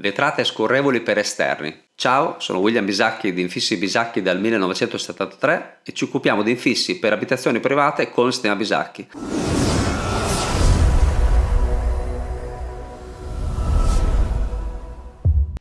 Vetrate scorrevoli per esterni. Ciao, sono William Bisacchi di Infissi Bisacchi dal 1973 e ci occupiamo di infissi per abitazioni private con il sistema Bisacchi.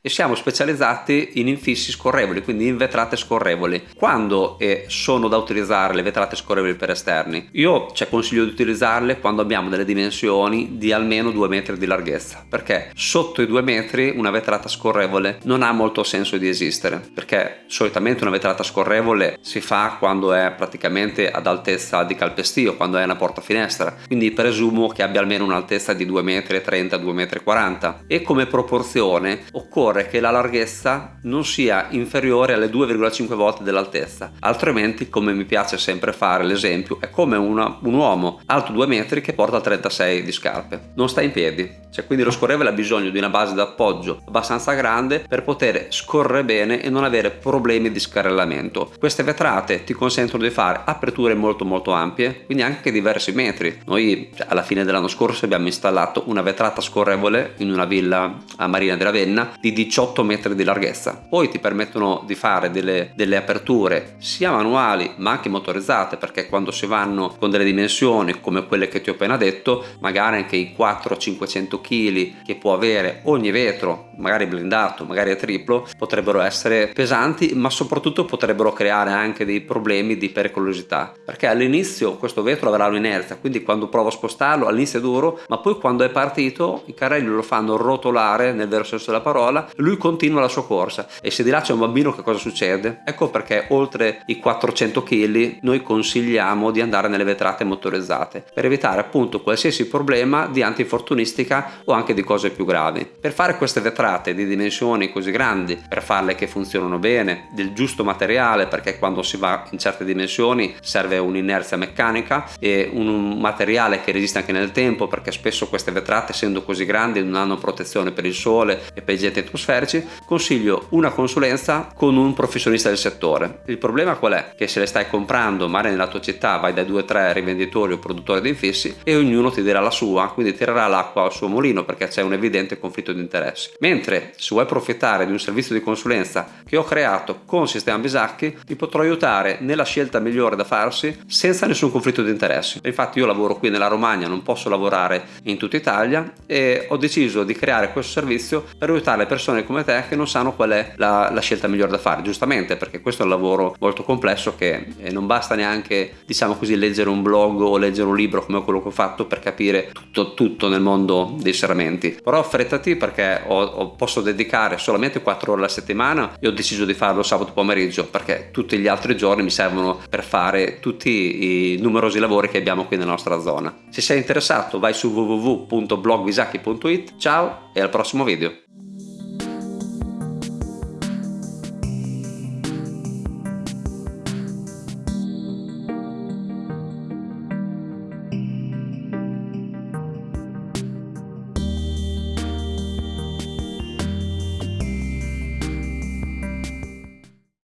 E siamo specializzati in infissi scorrevoli, quindi in vetrate scorrevoli. Quando eh, sono da utilizzare le vetrate scorrevoli per esterni? Io ci consiglio di utilizzarle quando abbiamo delle dimensioni di almeno 2 metri di larghezza, perché sotto i 2 metri una vetrata scorrevole non ha molto senso di esistere, perché solitamente una vetrata scorrevole si fa quando è praticamente ad altezza di calpestio, quando è una porta finestra, quindi presumo che abbia almeno un'altezza di 2 metri 30, 2 metri 40 e come proporzione occorre occorre che la larghezza non sia inferiore alle 2,5 volte dell'altezza, altrimenti come mi piace sempre fare l'esempio è come una, un uomo alto 2 metri che porta 36 di scarpe, non sta in piedi, cioè quindi lo scorrevole ha bisogno di una base d'appoggio abbastanza grande per poter scorrere bene e non avere problemi di scarrellamento. Queste vetrate ti consentono di fare aperture molto molto ampie, quindi anche diversi metri. Noi cioè, alla fine dell'anno scorso abbiamo installato una vetrata scorrevole in una villa a Marina di Ravenna di 18 metri di larghezza. Poi ti permettono di fare delle, delle aperture sia manuali ma anche motorizzate perché quando si vanno con delle dimensioni come quelle che ti ho appena detto magari anche i 400-500 kg che può avere ogni vetro magari blindato magari a triplo potrebbero essere pesanti ma soprattutto potrebbero creare anche dei problemi di pericolosità perché all'inizio questo vetro avrà un'inerzia quindi quando provo a spostarlo all'inizio è duro ma poi quando è partito i carrelli lo fanno rotolare nel vero senso della parola lui continua la sua corsa e se di là c'è un bambino che cosa succede? ecco perché oltre i 400 kg noi consigliamo di andare nelle vetrate motorizzate per evitare appunto qualsiasi problema di antinfortunistica o anche di cose più gravi. Per fare queste vetrate di dimensioni così grandi, per farle che funzionano bene, del giusto materiale perché quando si va in certe dimensioni serve un'inerzia meccanica e un materiale che resiste anche nel tempo perché spesso queste vetrate essendo così grandi non hanno protezione per il sole e per i jet atmosferici consiglio una consulenza con un professionista del settore. Il problema qual è? Che se le stai comprando magari nella tua città vai dai 2-3 rivenditori o produttori di infissi e ognuno ti dirà la sua, quindi tirerà l'acqua al suo mulino perché c'è un evidente conflitto di interessi. Mentre se vuoi approfittare di un servizio di consulenza che ho creato con Sistema Bisacchi ti potrò aiutare nella scelta migliore da farsi senza nessun conflitto di interessi. Infatti io lavoro qui nella Romagna, non posso lavorare in tutta Italia e ho deciso di creare questo servizio per aiutare le persone persone come te che non sanno qual è la, la scelta migliore da fare, giustamente perché questo è un lavoro molto complesso che eh, non basta neanche, diciamo così, leggere un blog o leggere un libro come quello che ho fatto per capire tutto, tutto nel mondo dei serramenti. Però affrettati perché ho, ho, posso dedicare solamente 4 ore alla settimana e ho deciso di farlo sabato pomeriggio perché tutti gli altri giorni mi servono per fare tutti i numerosi lavori che abbiamo qui nella nostra zona. Se sei interessato vai su www.blogvisacchi.it, ciao e al prossimo video.